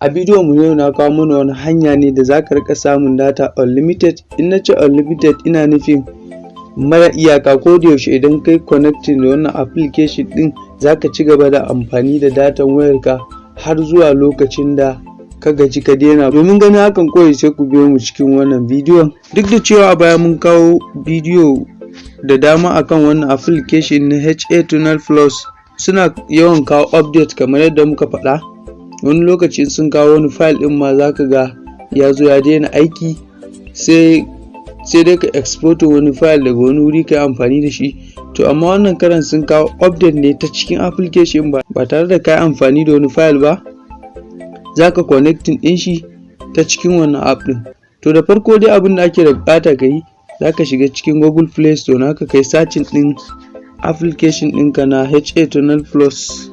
A bidiyon mu yau na kawo mana wani hanya ne da za ka riƙa samun data unlimited. In na ce unlimited ina nufin mara iyaka ko da yaushe idan kai connecting da wannan application din za ka ci gaba da amfani da datan wayarka har zuwa lokacin da ka gaji ka daina. Domin ganin hakan kawai sai ku biyo mu cikin wannan bidiyon. Duk da cewa a baya mun kawo bidiyo da dama akan wannan application na HA Tunnel Plus suna yawan kawo update kamar yadda muka faɗa. Wani lokaci sun kawo wani file din ma zaka ga ya zo ya daina aiki sai sai dai ka export wani file daga wani wuri ka amfani da shi. To amma wannan karan sun kawo update ne ta cikin application ba ba tare da ka amfani da wani file ba zaka connecting din shi ta cikin wannan app din to da farko dai abin da ake da buƙata ka yi zaka shiga cikin google play store naka kai searching din application ɗinka na HA Tunnel Plus.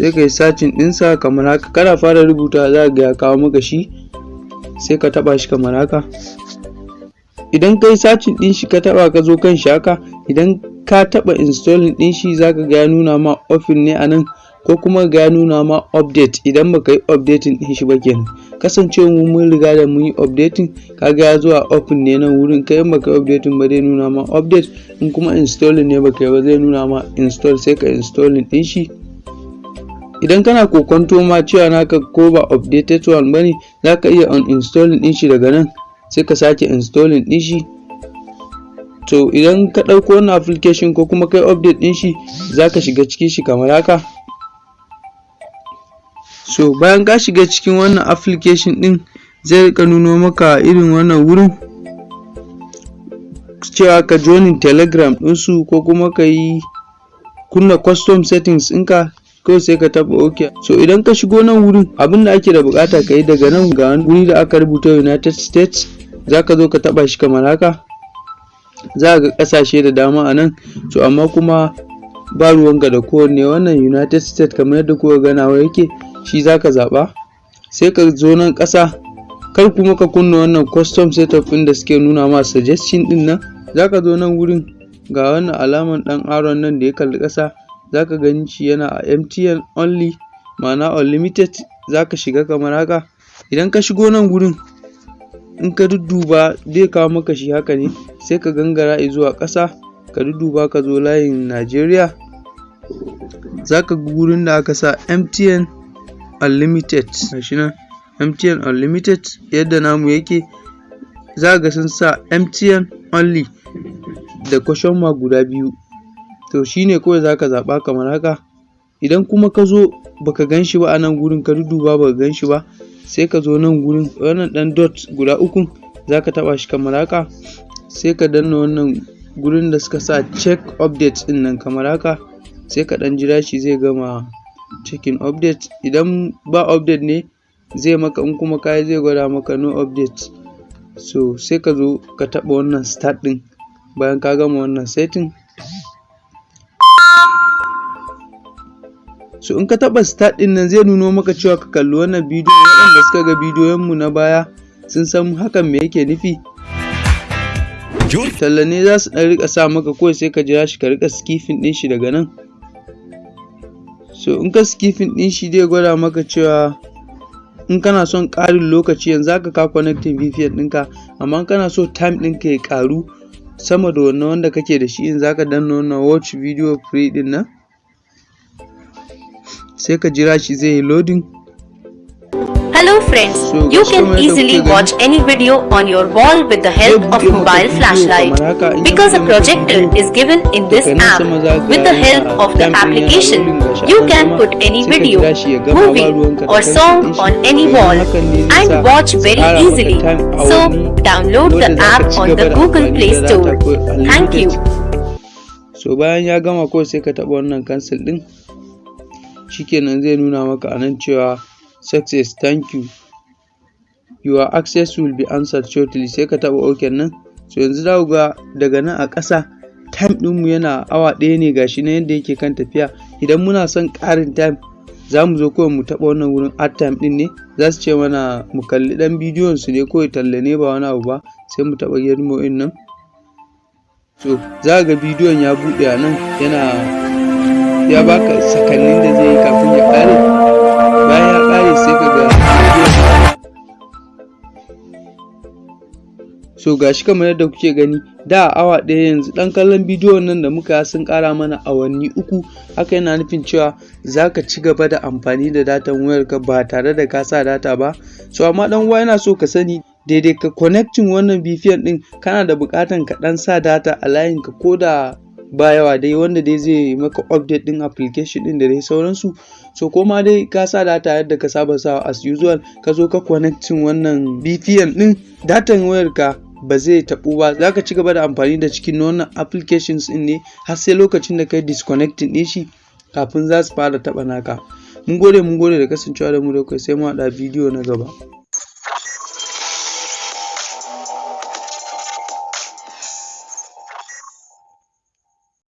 Sai ka yi sacin ɗinsa kamar haka. Kana fara rubuta za ga ya kawo maka shi sai ka taɓa shi kamar haka. Idan ka yi sacin ɗin shi ka taɓa ka zo kan shi haka idan ka taɓa installing ɗin shi za ka ga ya nuna ma ofin ne a nan ko kuma ga nuna ma update. Idan baka yi updating ɗin shi ba kenan. Kasancewa mu mun riga da mun yi updating kaga ya zo a open ne nan wurin. Kai in baka yi updating ba zai nuna ma update in kuma installing ne baka yi ba zai nuna ma install sai ka installing ɗin shi. Idan kana kokonto ma cewa naka ko ba updated one ba ne za ka iya uninstalling din shi daga nan sai ka sake installing din shi. To idan ka ɗauko wannan application ko kuma kai update din shi za ka shiga cikin shi kamar haka. So bayan ka shiga cikin wannan application din zai riƙa nuno maka irin wannan wurin cewa ka joinin telegram ɗinsu ko kuma ka yi kunna custom settings ɗinka kawai sai ka taba ok so idan ka shigo nan wurin abin da ake da buƙata ka yi daga nan ga wuri da aka rubuta united states za ka zo ka taba shi kamar haka. Za ga ƙasashe da dama a nan. So amma kuma ba ruwanka da kowanne. Wannan united states kamar yadda kuka ganawa yake shi za ka sai ka zo nan kasa kar kuma ka kunna wannan custom setup ɗin da suke nuna ma suggestion ɗin nan. Za ka zo nan wurin ga wannan alaman dan aron nan da ya kalli kasa za ka gani shi yana a MTN only ma'ana unlimited za ka shiga kamar haka. Idan ka shigo nan gurin in ka dudduba zai kawo maka shi haka ne sai ka gangara zuwa ƙasa ka dudduba ka zo layin Najeriya za ka gurin da aka sa MTN unlimited gashi nan MTN unlimited yadda namu yake za ga sun sa MTN only da question mark guda biyu. To shine kawai zaka zaɓa kamar haka. Idan kuma ka zo baka gan shi ba a nan gurin ka duduba baka gan shi ba sai ka zo nan gurin wannan ɗan dot guda uku zaka taɓa shi kamar haka. Sai ka danna wannan gurin da suka sa check update ɗin nan kamar haka. Sai ka ɗan jira shi zai gama checking update idan ba update ne zai maka in kuma kayi zai gwada maka no update so sai ka zo ka taɓa wannan start ɗin. Bayan ka gama wannan setting so in ka taba start ɗin nan zai nuno maka cewa ka kalli wannan bidiyon. Waɗanda suka ga bidiyon mu na baya sun san hakan me yake nufi. Talla ne za su ɗan riƙa sa maka kawai sai ka jira shi ka riƙa skipping din shi daga nan. So in ka skipping din shi zai gwada maka cewa in kana son ƙarin lokaci yanzu haka ka connecting VPN ɗinka amma in kana so time ɗinka ya ƙaru sama da wannan wanda kake da shi in zaka danna wannan watch video free ɗin nan. Sai ka jira shi zai yi loading Hello friends, so, you can easily watch any video on your wall with the help of mobile flashlight because a projector is given in this app. With the help of the application, you can put any video, movie or song on any wall and watch very easily. So download the app on the Google Play Store. Thank you. So bayan ya gama kawai sai ka taɓa wannan cancel ɗin shikenan zai nuna maka a nan cewa success thank you. Your access will be answered shortly. Sai ka taɓa ok nan. So yanzu za ga daga nan a ƙasa time ɗinmu yana awa ɗaya ne gashi na yadda yake kan tafiya. Idan muna son ƙarin time za mu zo kawai mu taɓa wannan wurin art time ɗin ne. Za su ce mana mu kalli ɗan bidiyon su ne kawai talla ne ba wani abu ba sai mu taɓa girmo in nan. So za ga bidiyon ya buɗe a nan yana ya baka sakannin da zai yi kafin ya ƙare? Bayan ya ƙare sai ka ga so gashi kamar yadda kuke gani da awa ɗaya yanzu ɗan kallon bidiyon nan da muka sun ƙara mana awanni uku. Haka yana nufin cewa za ka ci gaba da amfani da datan wayarka ba tare da ka sa data ba. So amma ɗan uwa yana so ka sani daidai ka connecting wannan VPN ɗin kana da buƙatan ka ɗan sa data a layinka ko da ba yawa dai wanda dai zai maka update ɗin application ɗin da dai sauransu. So koma dai ka sa data yadda ka saba sawa as usual ka zo ka connecting wannan VPN ɗin datan wayarka ba zai taɓu ba. Za ka ci gaba da amfani da cikin wannan applications ɗin ne har sai lokacin da kai disconnecting ɗin shi kafin za su fara taɓa naka. Mun gode mun gode da kasancewa da mu da kai sai mu haɗa bidiyo na gaba.